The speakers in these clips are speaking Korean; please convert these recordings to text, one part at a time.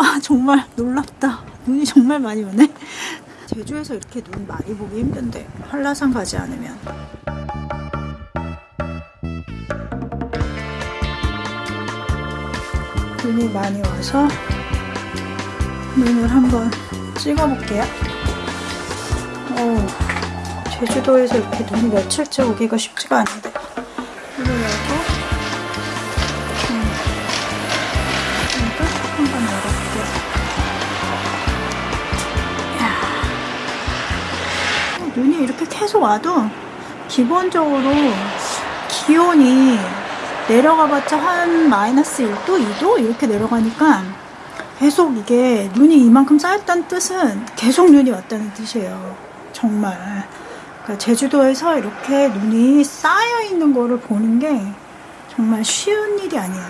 아 정말 놀랍다. 눈이 정말 많이 오네. 제주에서 이렇게 눈 많이 보기 힘든데 한라산 가지 않으면 눈이 많이 와서 눈을 한번 찍어볼게요. 어우, 제주도에서 이렇게 눈이 며칠째 오기가 쉽지가 않은데 눈이 이렇게 계속 와도 기본적으로 기온이 내려가봤자 한 마이너스 1도, 2도 이렇게 내려가니까 계속 이게 눈이 이만큼 쌓였다는 뜻은 계속 눈이 왔다는 뜻이에요. 정말. 그러니까 제주도에서 이렇게 눈이 쌓여 있는 거를 보는 게 정말 쉬운 일이 아니에요.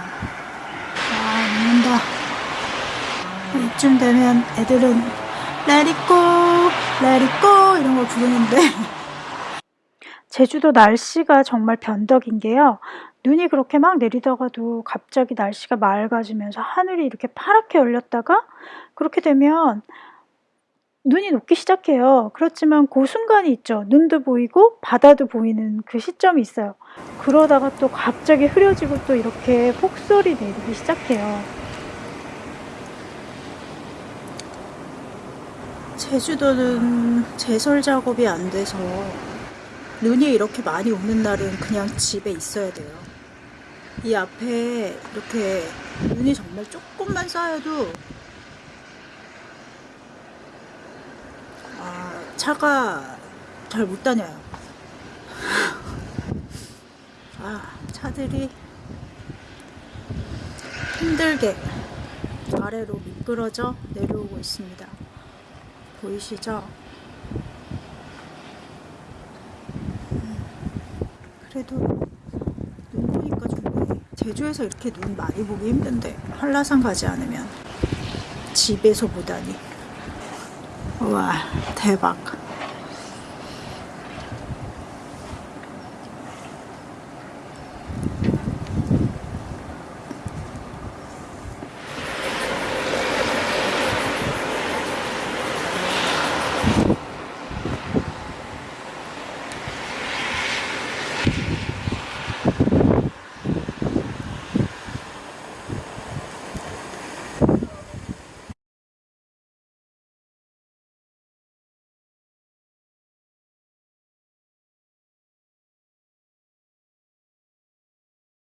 아, 녹는다. 이쯤 되면 애들은 It go 이런 걸 부르는데 제주도 날씨가 정말 변덕인 게요. 눈이 그렇게 막 내리다가도 갑자기 날씨가 맑아지면서 하늘이 이렇게 파랗게 열렸다가 그렇게 되면 눈이 녹기 시작해요. 그렇지만 그 순간이 있죠. 눈도 보이고 바다도 보이는 그 시점이 있어요. 그러다가 또 갑자기 흐려지고 또 이렇게 폭설이 내리기 시작해요. 제주도는 제설 작업이 안 돼서 눈이 이렇게 많이 오는 날은 그냥 집에 있어야 돼요. 이 앞에 이렇게 눈이 정말 조금만 쌓여도 아, 차가 잘 못 다녀요. 아, 차들이 힘들게 아래로 미끄러져 내려오고 있습니다. 보이시죠? 그래도 눈 보니까 좋네. 제주에서 이렇게 눈 많이 보기 힘든데 한라산 가지 않으면 집에서 보다니. 우와 대박.